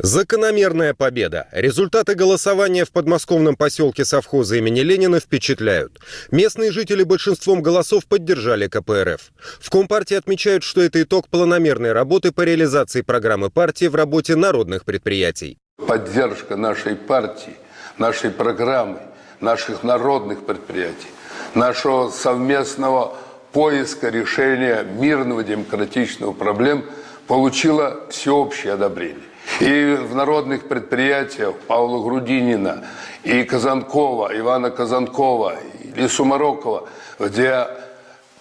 Закономерная победа. Результаты голосования в подмосковном поселке совхоза имени Ленина впечатляют. Местные жители большинством голосов поддержали КПРФ. В Компартии отмечают, что это итог планомерной работы по реализации программы партии в работе народных предприятий. Поддержка нашей партии, нашей программы, наших народных предприятий, нашего совместного поиска решения мирного демократичного проблем получила всеобщее одобрение. И в народных предприятиях Павла Грудинина, и Казанкова, Ивана Казанкова, и Сумарокова, где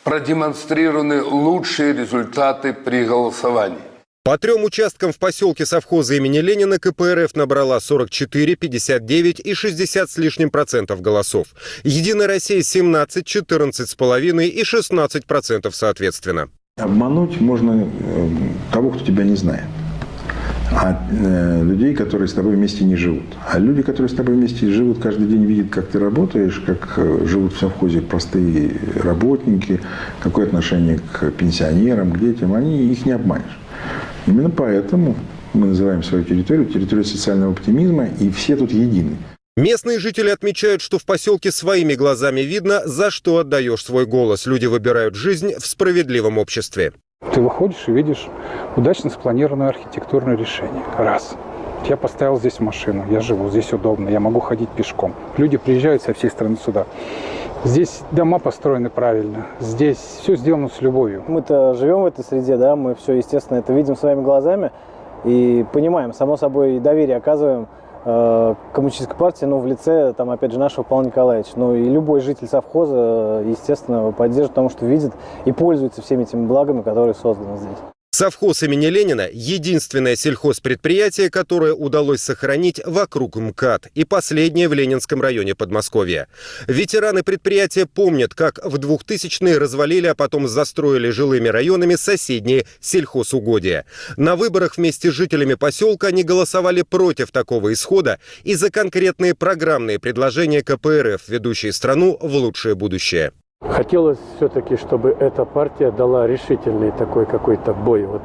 продемонстрированы лучшие результаты при голосовании. По трем участкам в поселке совхоза имени Ленина КПРФ набрала 44, 59 и 60 с лишним процентов голосов. Единая Россия 17, 14 с половиной и 16 процентов соответственно. Обмануть можно э, того, кто тебя не знает а э, людей, которые с тобой вместе не живут. А люди, которые с тобой вместе живут, каждый день видят, как ты работаешь, как э, живут в совхозе простые работники, какое отношение к пенсионерам, к детям, они их не обманешь. Именно поэтому мы называем свою территорию территорией социального оптимизма, и все тут едины. Местные жители отмечают, что в поселке своими глазами видно, за что отдаешь свой голос. Люди выбирают жизнь в справедливом обществе. Ты выходишь и видишь удачно спланированное архитектурное решение. Раз. Я поставил здесь машину, я живу, здесь удобно, я могу ходить пешком. Люди приезжают со всей страны сюда. Здесь дома построены правильно, здесь все сделано с любовью. Мы-то живем в этой среде, да, мы все, естественно, это видим своими глазами и понимаем, само собой, доверие оказываем коммунистической партии, но в лице, там, опять же, нашего Павла Николаевича. Ну и любой житель совхоза, естественно, поддержит, потому что видит и пользуется всеми этими благами, которые созданы здесь. Совхоз имени Ленина – единственное сельхозпредприятие, которое удалось сохранить вокруг МКАД и последнее в Ленинском районе Подмосковья. Ветераны предприятия помнят, как в 2000-е развалили, а потом застроили жилыми районами соседние сельхозугодия. На выборах вместе с жителями поселка они голосовали против такого исхода и за конкретные программные предложения КПРФ, ведущие страну в лучшее будущее. Хотелось все-таки, чтобы эта партия дала решительный такой какой-то бой вот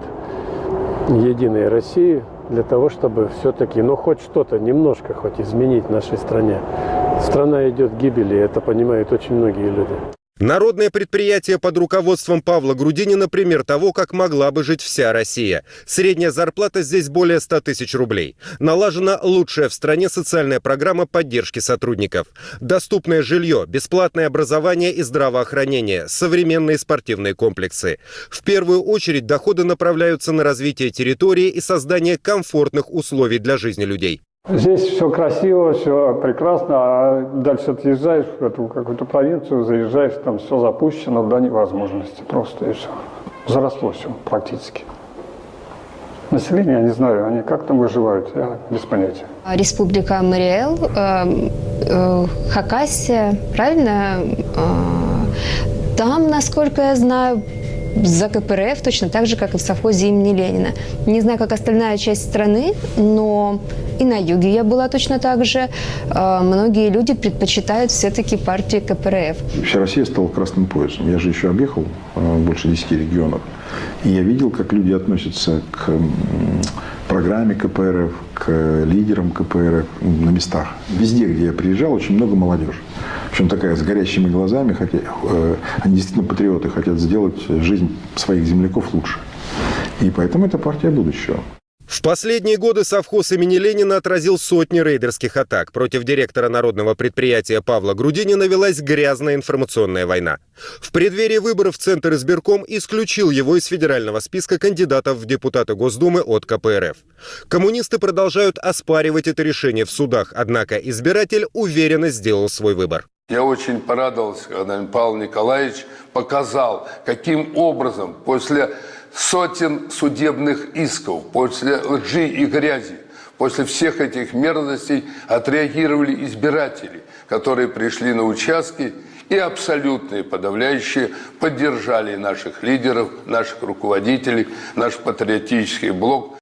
Единой России для того, чтобы все-таки, ну хоть что-то, немножко хоть изменить в нашей стране. Страна идет к гибели, это понимают очень многие люди. Народное предприятие под руководством Павла Грудинина пример того, как могла бы жить вся Россия. Средняя зарплата здесь более 100 тысяч рублей. Налажена лучшая в стране социальная программа поддержки сотрудников. Доступное жилье, бесплатное образование и здравоохранение, современные спортивные комплексы. В первую очередь доходы направляются на развитие территории и создание комфортных условий для жизни людей. Здесь все красиво, все прекрасно, а дальше отъезжаешь в эту какую-то провинцию, заезжаешь, там все запущено до невозможности просто и все. Заросло все практически. Население, я не знаю, они как там выживают, я без понятия. Республика Мариэл, э, э, Хакасия, правильно? Э, там, насколько я знаю, за КПРФ точно так же, как и в совхозе имени Ленина. Не знаю, как остальная часть страны, но и на юге я была точно так же. А, многие люди предпочитают все-таки партию КПРФ. Вся Россия стала красным поясом. Я же еще объехал а, больше 10 регионов. И я видел, как люди относятся к программе КПРФ, к лидерам КПРФ на местах. Везде, где я приезжал, очень много молодежи. Причем такая с горящими глазами, хотя э, они действительно патриоты, хотят сделать жизнь своих земляков лучше. И поэтому это партия будущего. В последние годы совхоз имени Ленина отразил сотни рейдерских атак. Против директора народного предприятия Павла Грудинина велась грязная информационная война. В преддверии выборов Центр избирком исключил его из федерального списка кандидатов в депутаты Госдумы от КПРФ. Коммунисты продолжают оспаривать это решение в судах, однако избиратель уверенно сделал свой выбор. Я очень порадовался, когда Павел Николаевич показал, каким образом после сотен судебных исков, после лжи и грязи, после всех этих мерзостей отреагировали избиратели, которые пришли на участки и абсолютные подавляющие поддержали наших лидеров, наших руководителей, наш патриотический блок.